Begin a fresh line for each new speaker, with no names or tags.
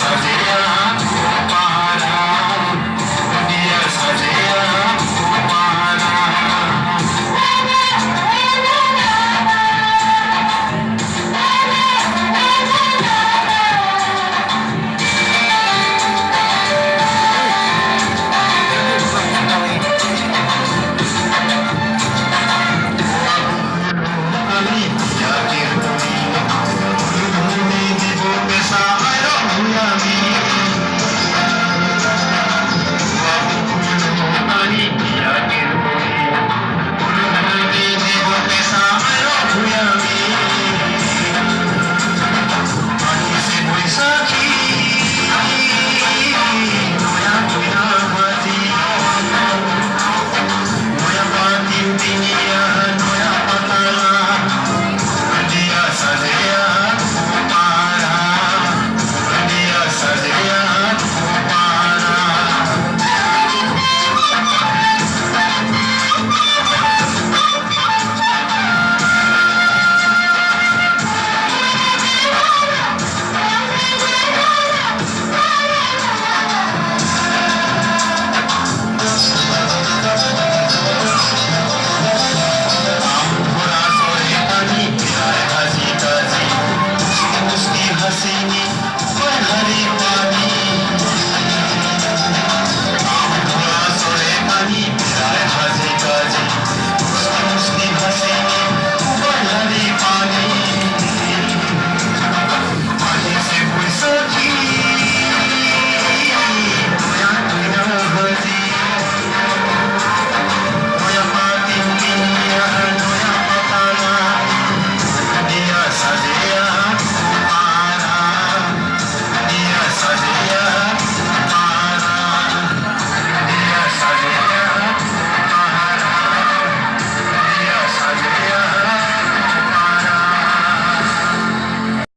sozinha